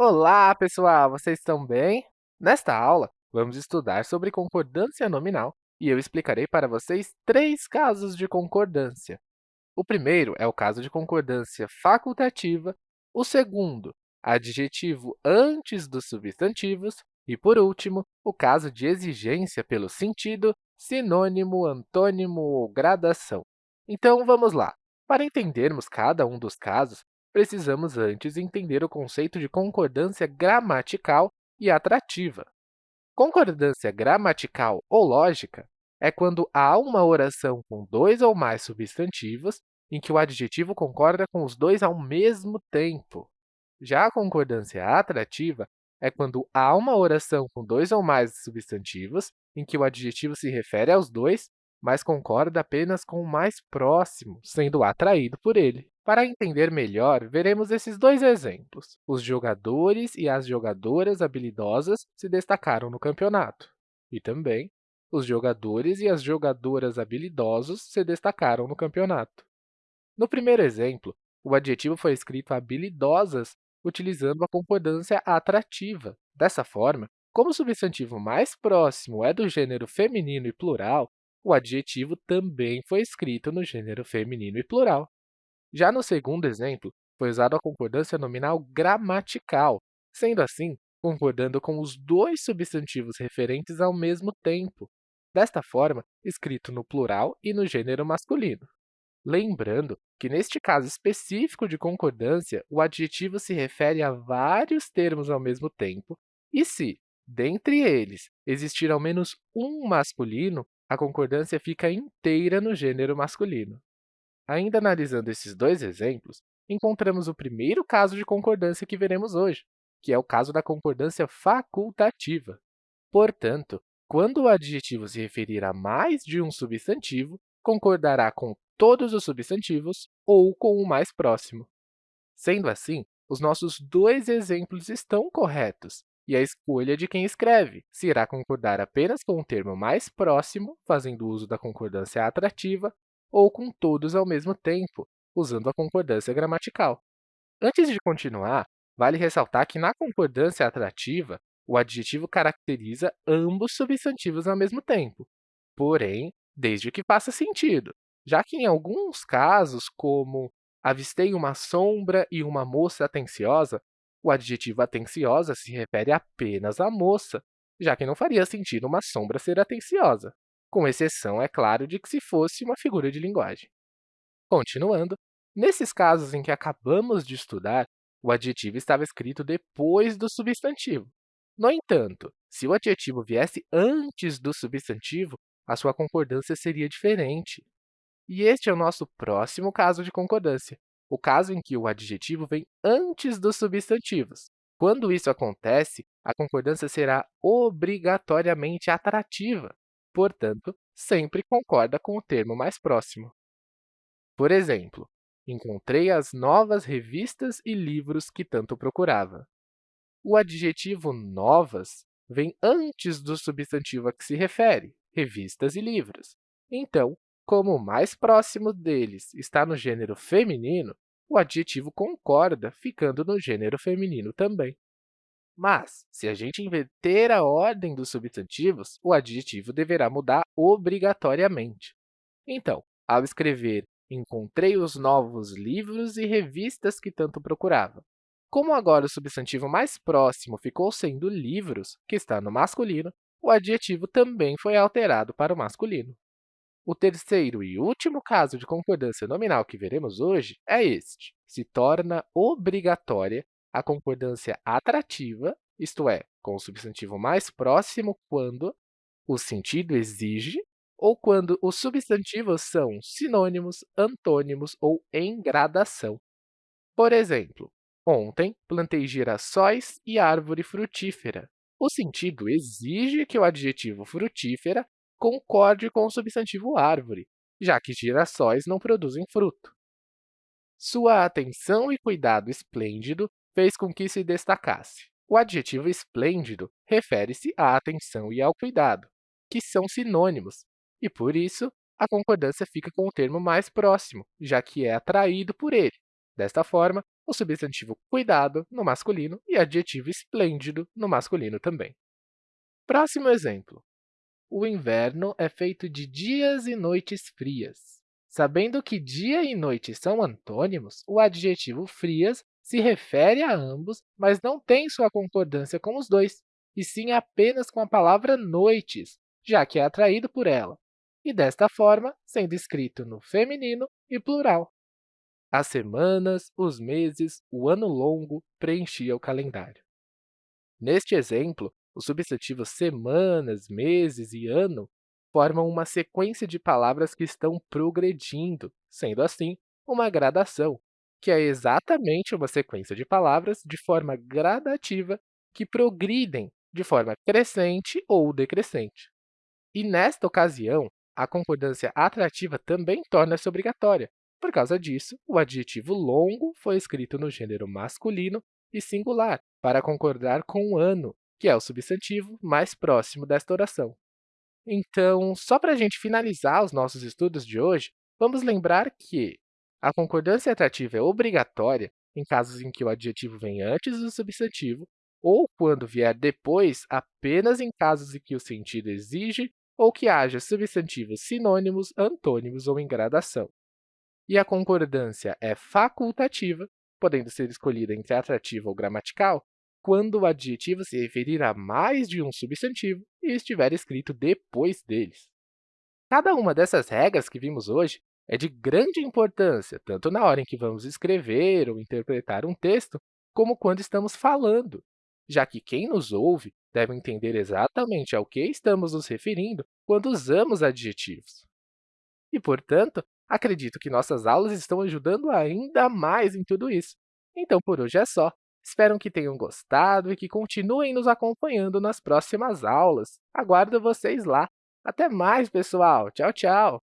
Olá, pessoal! Vocês estão bem? Nesta aula, vamos estudar sobre concordância nominal e eu explicarei para vocês três casos de concordância. O primeiro é o caso de concordância facultativa, o segundo, adjetivo antes dos substantivos e, por último, o caso de exigência pelo sentido, sinônimo, antônimo ou gradação. Então, vamos lá. Para entendermos cada um dos casos, precisamos antes entender o conceito de concordância gramatical e atrativa. Concordância gramatical ou lógica é quando há uma oração com dois ou mais substantivos em que o adjetivo concorda com os dois ao mesmo tempo. Já a concordância atrativa é quando há uma oração com dois ou mais substantivos em que o adjetivo se refere aos dois, mas concorda apenas com o mais próximo, sendo atraído por ele. Para entender melhor, veremos esses dois exemplos. Os jogadores e as jogadoras habilidosas se destacaram no campeonato. E também, os jogadores e as jogadoras habilidosos se destacaram no campeonato. No primeiro exemplo, o adjetivo foi escrito habilidosas utilizando a concordância atrativa. Dessa forma, como o substantivo mais próximo é do gênero feminino e plural, o adjetivo também foi escrito no gênero feminino e plural. Já no segundo exemplo, foi usada a concordância nominal gramatical, sendo assim, concordando com os dois substantivos referentes ao mesmo tempo, desta forma, escrito no plural e no gênero masculino. Lembrando que, neste caso específico de concordância, o adjetivo se refere a vários termos ao mesmo tempo, e se, dentre eles, existir ao menos um masculino, a concordância fica inteira no gênero masculino. Ainda analisando esses dois exemplos, encontramos o primeiro caso de concordância que veremos hoje, que é o caso da concordância facultativa. Portanto, quando o adjetivo se referir a mais de um substantivo, concordará com todos os substantivos ou com o mais próximo. Sendo assim, os nossos dois exemplos estão corretos, e a escolha de quem escreve se irá concordar apenas com o termo mais próximo, fazendo uso da concordância atrativa, ou com todos ao mesmo tempo, usando a concordância gramatical. Antes de continuar, vale ressaltar que na concordância atrativa, o adjetivo caracteriza ambos substantivos ao mesmo tempo, porém, desde que faça sentido, já que em alguns casos, como avistei uma sombra e uma moça atenciosa, o adjetivo atenciosa se refere apenas à moça, já que não faria sentido uma sombra ser atenciosa com exceção, é claro, de que se fosse uma figura de linguagem. Continuando, nesses casos em que acabamos de estudar, o adjetivo estava escrito depois do substantivo. No entanto, se o adjetivo viesse antes do substantivo, a sua concordância seria diferente. E este é o nosso próximo caso de concordância, o caso em que o adjetivo vem antes dos substantivos. Quando isso acontece, a concordância será obrigatoriamente atrativa, portanto, sempre concorda com o termo mais próximo. Por exemplo, encontrei as novas revistas e livros que tanto procurava. O adjetivo novas vem antes do substantivo a que se refere, revistas e livros. Então, como o mais próximo deles está no gênero feminino, o adjetivo concorda, ficando no gênero feminino também. Mas, se a gente inverter a ordem dos substantivos, o adjetivo deverá mudar obrigatoriamente. Então, ao escrever encontrei os novos livros e revistas que tanto procurava. Como agora o substantivo mais próximo ficou sendo livros, que está no masculino, o adjetivo também foi alterado para o masculino. O terceiro e último caso de concordância nominal que veremos hoje é este. Se torna obrigatória a concordância atrativa, isto é, com o substantivo mais próximo quando o sentido exige ou quando os substantivos são sinônimos, antônimos ou em gradação. Por exemplo, ontem plantei girassóis e árvore frutífera. O sentido exige que o adjetivo frutífera concorde com o substantivo árvore, já que girassóis não produzem fruto. Sua atenção e cuidado esplêndido fez com que se destacasse. O adjetivo esplêndido refere-se à atenção e ao cuidado, que são sinônimos, e, por isso, a concordância fica com o termo mais próximo, já que é atraído por ele. Desta forma, o substantivo cuidado no masculino e adjetivo esplêndido no masculino também. Próximo exemplo. O inverno é feito de dias e noites frias. Sabendo que dia e noite são antônimos, o adjetivo frias se refere a ambos, mas não tem sua concordância com os dois, e sim apenas com a palavra noites, já que é atraído por ela, e desta forma sendo escrito no feminino e plural. As semanas, os meses, o ano longo preenchia o calendário. Neste exemplo, os substantivos semanas, meses e ano formam uma sequência de palavras que estão progredindo, sendo assim, uma gradação, que é exatamente uma sequência de palavras de forma gradativa que progridem de forma crescente ou decrescente. E, nesta ocasião, a concordância atrativa também torna-se obrigatória. Por causa disso, o adjetivo longo foi escrito no gênero masculino e singular, para concordar com o ano, que é o substantivo mais próximo desta oração. Então, só para a gente finalizar os nossos estudos de hoje, vamos lembrar que a concordância atrativa é obrigatória em casos em que o adjetivo vem antes do substantivo ou quando vier depois apenas em casos em que o sentido exige ou que haja substantivos sinônimos, antônimos ou em gradação. E a concordância é facultativa, podendo ser escolhida entre atrativa ou gramatical, quando o adjetivo se referir a mais de um substantivo e estiver escrito depois deles. Cada uma dessas regras que vimos hoje é de grande importância, tanto na hora em que vamos escrever ou interpretar um texto, como quando estamos falando, já que quem nos ouve deve entender exatamente ao que estamos nos referindo quando usamos adjetivos. E, portanto, acredito que nossas aulas estão ajudando ainda mais em tudo isso. Então, por hoje é só. Espero que tenham gostado e que continuem nos acompanhando nas próximas aulas. Aguardo vocês lá. Até mais, pessoal! Tchau, tchau!